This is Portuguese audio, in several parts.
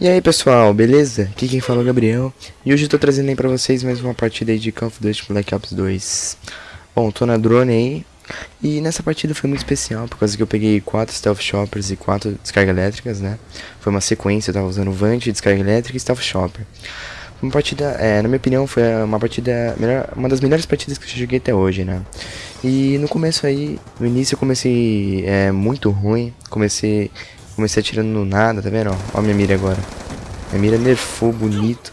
E aí pessoal, beleza? Aqui quem fala é o Gabriel E hoje eu tô trazendo aí pra vocês mais uma partida aí de Call of Duty Black Ops 2 Bom, tô na drone aí E nessa partida foi muito especial Por causa que eu peguei 4 Stealth Shoppers e 4 descarga elétricas, né? Foi uma sequência, eu tava usando Vant, descarga elétrica e Stealth Shopper Uma partida, é, na minha opinião, foi uma partida melhor, Uma das melhores partidas que eu joguei até hoje, né? E no começo aí, no início eu comecei é, muito ruim Comecei Comecei atirando no nada, tá vendo? Ó, minha mira agora. Minha mira nerfou, bonito.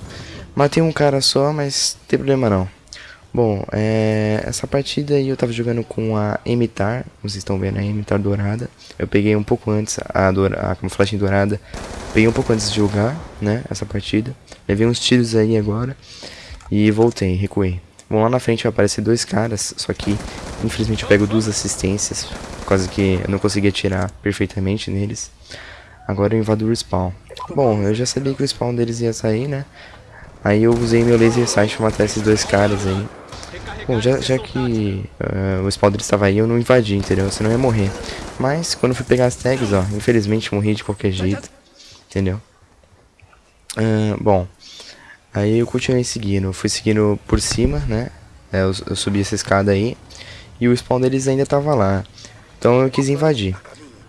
Matei um cara só, mas não tem problema não. Bom, é, essa partida aí eu tava jogando com a Emitar, como vocês estão vendo, a Emitar dourada. Eu peguei um pouco antes a, a camuflagem dourada, peguei um pouco antes de jogar, né, essa partida. Levei uns tiros aí agora e voltei, recuei. Bom, lá na frente vai aparecer dois caras, só que infelizmente eu pego duas assistências, por causa que eu não consegui atirar perfeitamente neles. Agora eu invado o respawn. Bom, eu já sabia que o spawn deles ia sair, né? Aí eu usei meu laser sight pra matar esses dois caras aí. Bom, já, já que uh, o spawn deles estava aí, eu não invadi, entendeu? Senão eu ia morrer. Mas, quando eu fui pegar as tags, ó, infelizmente morri de qualquer jeito. Entendeu? Uh, bom, Aí eu continuei seguindo, fui seguindo por cima, né? É, eu, eu, subi essa escada aí e o spawn deles ainda tava lá. Então eu quis invadir.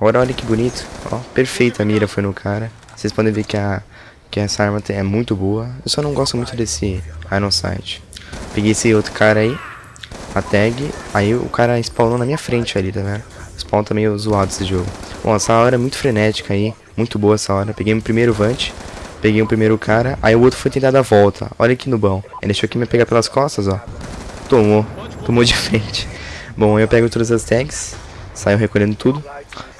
Agora olha que bonito, ó, perfeita a mira foi no cara. Vocês podem ver que, a, que essa arma é muito boa. Eu só não gosto muito desse Iron Sight. Peguei esse outro cara aí, a tag, aí o cara spawnou na minha frente ali, tá vendo? Spawn tá meio zoado esse jogo. Bom, essa hora é muito frenética aí, muito boa essa hora. Peguei meu primeiro Vant. Peguei o primeiro cara, aí o outro foi tentar dar a volta. Olha que nubão. Ele deixou aqui me pegar pelas costas, ó. Tomou. Tomou de frente. Bom, eu pego todas as tags. Saio recolhendo tudo.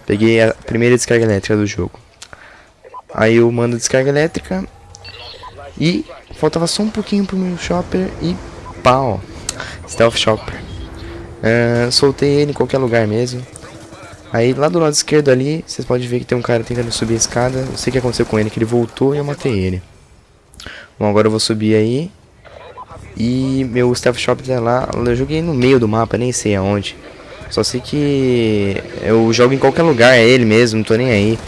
Peguei a primeira descarga elétrica do jogo. Aí eu mando descarga elétrica. E faltava só um pouquinho pro meu shopper e pau. Stealth Shopper. Uh, soltei ele em qualquer lugar mesmo. Aí lá do lado esquerdo ali, vocês podem ver que tem um cara tentando subir a escada. Não sei o que aconteceu com ele, que ele voltou e eu matei ele. Bom, agora eu vou subir aí. E meu Stealth Shop tá lá. Eu joguei no meio do mapa, nem sei aonde. Só sei que eu jogo em qualquer lugar, é ele mesmo, não tô nem aí.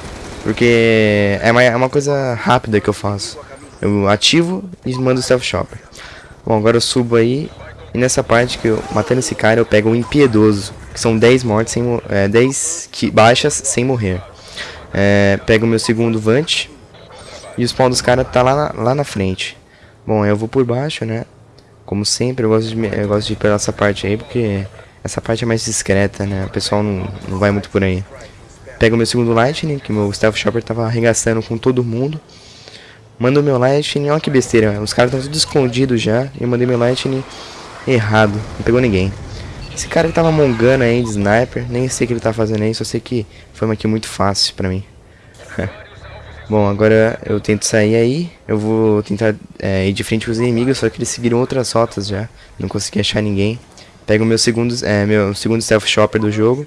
Porque é uma, é uma coisa rápida que eu faço. Eu ativo e mando o Stealth Shopper. Bom, agora eu subo aí. E nessa parte que eu matando esse cara, eu pego um impiedoso que são 10 mortes, sem, é, 10 baixas sem morrer. É, pego o meu segundo Vant. E o spawn dos caras tá lá na, lá na frente. Bom, eu vou por baixo, né? Como sempre, eu gosto de, eu gosto de ir pela essa parte aí, porque essa parte é mais discreta, né? O pessoal não, não vai muito por aí. Pego o meu segundo Lightning, que meu Stealth Shopper tava arregaçando com todo mundo. Mando meu Lightning, olha que besteira, os caras estão tudo escondidos já. E eu mandei meu Lightning errado, não pegou ninguém. Esse cara que tava mongando aí de sniper, nem sei o que ele tá fazendo aí, só sei que foi uma aqui muito fácil pra mim. Bom, agora eu tento sair aí, eu vou tentar é, ir de frente com os inimigos, só que eles seguiram outras rotas já, não consegui achar ninguém. Pego o meu segundo, é, meu segundo stealth shopper do jogo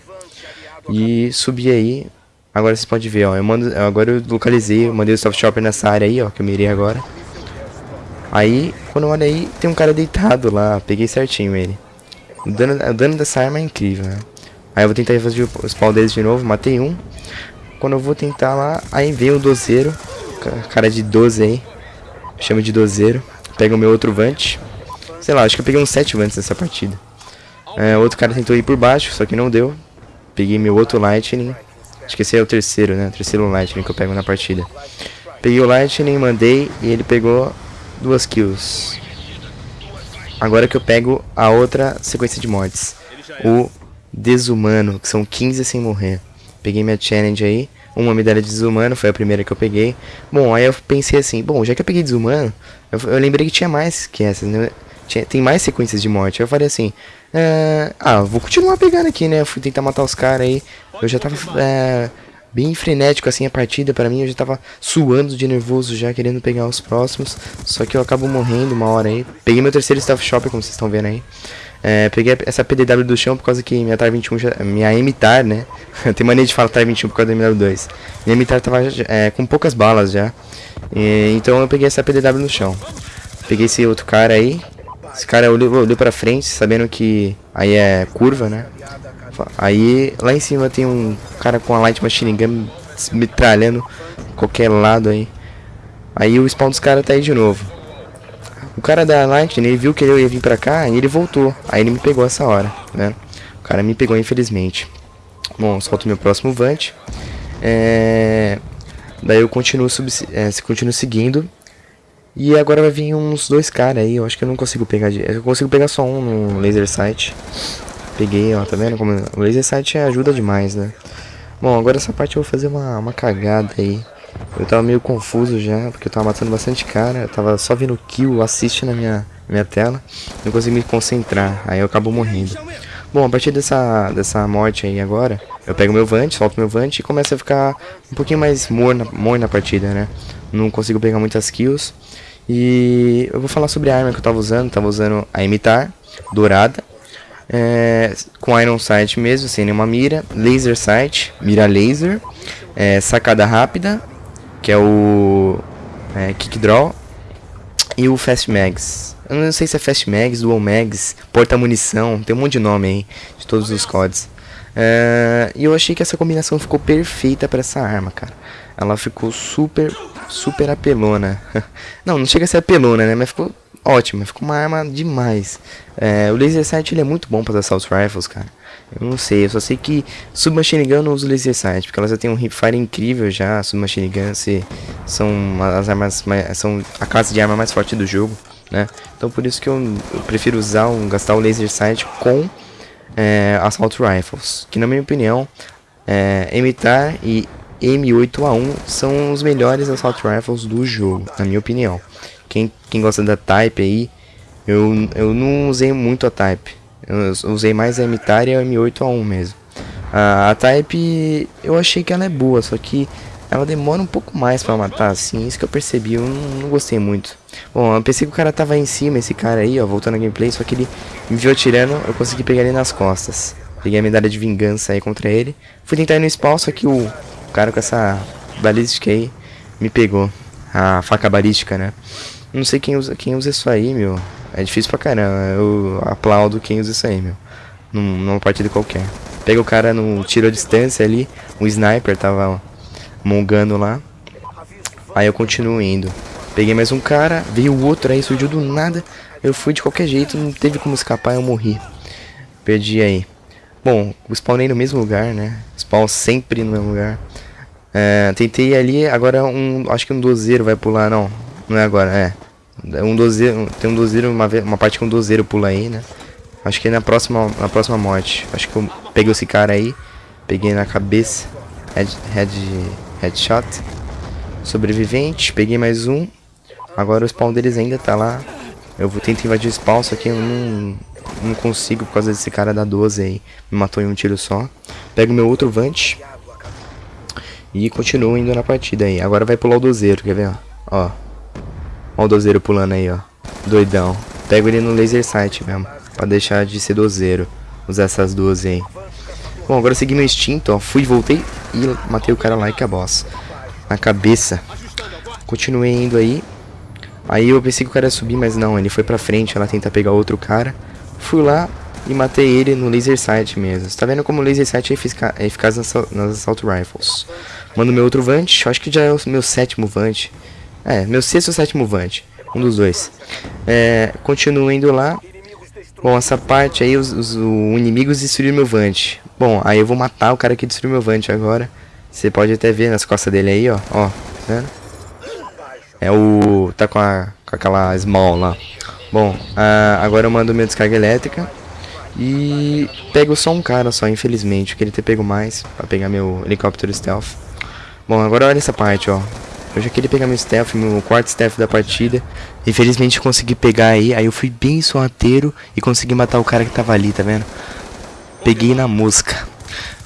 e subi aí. Agora vocês podem ver, ó, eu mando, agora eu localizei, eu mandei o stealth shopper nessa área aí, ó, que eu mirei agora. Aí, quando eu olho aí, tem um cara deitado lá, peguei certinho ele. O dano, o dano dessa arma é incrível, né? Aí eu vou tentar fazer o spawn deles de novo, matei um. Quando eu vou tentar lá, aí vem o dozeiro, cara de 12 aí, chama de dozeiro. Pega o meu outro Vant. Sei lá, acho que eu peguei uns 7 Vants nessa partida. É, outro cara tentou ir por baixo, só que não deu. Peguei meu outro Lightning. Acho que esse é o terceiro, né? O terceiro Lightning que eu pego na partida. Peguei o Lightning, mandei e ele pegou duas kills. Agora que eu pego a outra sequência de mortes. O desumano, que são 15 sem morrer. Peguei minha challenge aí. Uma medalha de desumano, foi a primeira que eu peguei. Bom, aí eu pensei assim, bom, já que eu peguei desumano, eu, eu lembrei que tinha mais que essas, né? Tinha, tem mais sequências de morte. Eu falei assim, é, ah, vou continuar pegando aqui, né? Eu fui tentar matar os caras aí. Eu já tava é, bem frenético assim a partida para mim, eu já tava suando de nervoso já, querendo pegar os próximos, só que eu acabo morrendo uma hora aí. Peguei meu terceiro Staff Shopper, como vocês estão vendo aí. É, peguei essa PDW do chão por causa que minha TAR 21, já, minha MTAR, né? Tem mania de falar TAR 21 por causa da MW2. Minha MTAR tava é, com poucas balas já. E, então eu peguei essa PDW no chão. Peguei esse outro cara aí. Esse cara olhou, olhou pra frente, sabendo que aí é curva, né? Aí lá em cima tem um cara com a light machine gun metralhando qualquer lado aí. Aí o spawn dos caras tá aí de novo. O cara da Lightning, ele viu que eu ia vir pra cá e ele voltou. Aí ele me pegou essa hora, né? O cara me pegou, infelizmente. Bom, solto meu próximo Vant. É... Daí eu continuo, sub... é, continuo seguindo. E agora vai vir uns dois caras aí. Eu acho que eu não consigo pegar. De... Eu consigo pegar só um no laser sight. Peguei, ó, tá vendo? Como... O laser sight ajuda demais, né? Bom, agora essa parte eu vou fazer uma, uma cagada aí. Eu tava meio confuso já, porque eu tava matando bastante cara. Eu tava só vendo kill, assiste na minha, minha tela. Não consegui me concentrar, aí eu acabo morrendo. Bom, a partir dessa, dessa morte aí agora, eu pego meu Vant, solto meu Vant e começa a ficar um pouquinho mais morna, morna a partida, né? Não consigo pegar muitas kills. E eu vou falar sobre a arma que eu tava usando. Tava usando a Imitar, dourada. É, com Iron Sight mesmo, sem nenhuma mira. Laser Sight, mira laser. É, sacada rápida, que é o é, Kick Draw. E o Fast Mags. Eu não sei se é Fast Mags, Dual Mags, Porta Munição, tem um monte de nome aí, de todos os CODs. É, e eu achei que essa combinação ficou perfeita para essa arma, cara. Ela ficou super, super apelona. não, não chega a ser apelona, né? Mas ficou ótima, ficou uma arma demais. É, o Laser Sight ele é muito bom para as Assault Rifles, cara. Eu não sei, eu só sei que Submachine Gun não usa Laser Sight, porque ela já tem um hipfire incrível já. Submachine Gun se, são as armas mais, são a classe de arma mais forte do jogo né? Então por isso que eu, eu prefiro usar um, gastar o laser sight com é, assault rifles, que na minha opinião, é, Emitar e M8A1 são os melhores assault rifles do jogo, na minha opinião. Quem, quem gosta da Type aí, eu, eu não usei muito a Type, eu usei mais a Emitar e a M8A1 mesmo. A, a Type eu achei que ela é boa, só que ela demora um pouco mais pra matar, assim, isso que eu percebi, eu não, não, gostei muito. Bom, eu pensei que o cara tava em cima, esse cara aí, ó, voltando a gameplay, só que ele me viu atirando, eu consegui pegar ele nas costas. Peguei a medalha de vingança aí contra ele. Fui tentar ir no spawn, só que o cara com essa balística aí me pegou. A faca balística, né? Não sei quem usa, quem usa isso aí, meu. É difícil pra caramba, eu aplaudo quem usa isso aí, meu. Num, numa partida qualquer. Pega o cara no tiro à distância ali, um sniper tava mongando lá. Aí eu continuo indo. Peguei mais um cara, veio o outro aí, surgiu do nada. Eu fui de qualquer jeito, não teve como escapar, eu morri. Perdi aí. Bom, spawnei no mesmo lugar, né? Spawn sempre no mesmo lugar. É, tentei ali, agora um, acho que um dozeiro vai pular, não. Não é agora, é. Um dozeiro, tem um dozeiro, uma, uma parte que um dozeiro pula aí, né? Acho que é na próxima, na próxima morte. Acho que eu peguei esse cara aí, peguei na cabeça, head, head Headshot. Sobrevivente. Peguei mais um. Agora o spawn deles ainda tá lá. Eu vou tentar invadir o spawn, só que eu não, não consigo por causa desse cara da 12 aí. Me matou em um tiro só. Pego meu outro Vant. E continuo indo na partida aí. Agora vai pular o dozeiro, quer ver? Ó. Ó o dozeiro pulando aí, ó. Doidão. Pego ele no laser sight mesmo. Pra deixar de ser dozeiro. Usar essas duas aí. Bom, agora eu segui meu instinto, ó. Fui, voltei e matei o cara lá e que a boss. Na cabeça. Continuei indo aí. Aí eu pensei que o cara ia subir, mas não. Ele foi pra frente, ela tenta pegar outro cara. Fui lá e matei ele no laser sight mesmo. Você tá vendo como o laser sight é, é eficaz nas, nas assault rifles. Mando meu outro Vant. Acho que já é o meu sétimo Vant. É, meu sexto ou sétimo Vant. Um dos dois. É, continuo indo lá. Bom, essa parte aí, os, os, os inimigos destruíram meu Vant. Bom, aí eu vou matar o cara que destruiu meu Vant agora. Você pode até ver nas costas dele aí, ó. Ó, vendo? É o... Tá com, a, com aquela small lá. Bom, uh, agora eu mando minha descarga elétrica. E pego só um cara só, infelizmente. Eu queria ter pego mais pra pegar meu helicóptero stealth. Bom, agora olha essa parte, ó. Eu já queria pegar meu stealth, meu quarto stealth da partida. Infelizmente consegui pegar aí. Aí eu fui bem sorrateiro e consegui matar o cara que tava ali, tá vendo? Peguei na mosca.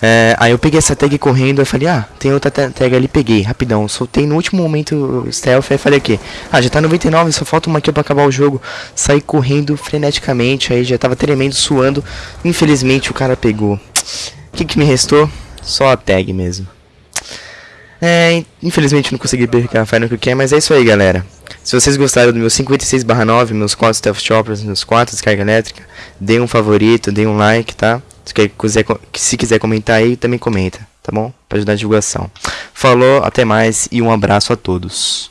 É, aí eu peguei essa tag correndo, e falei, ah, tem outra tag ali, peguei, rapidão. Soltei no último momento o stealth, aí falei aqui, ah, já tá 99, só falta uma aqui pra acabar o jogo. Saí correndo freneticamente, aí já tava tremendo, suando. Infelizmente o cara pegou. O que, que me restou? Só a tag mesmo. É, infelizmente não consegui pegar a Final que quer, mas é isso aí, galera. Se vocês gostaram do meu 56/9, meus 4 Stealth Choppers, meus 4 descarga elétrica, dê um favorito, dê um like, tá? Se quiser, se quiser comentar aí, também comenta, tá bom? Para ajudar a divulgação. Falou, até mais e um abraço a todos.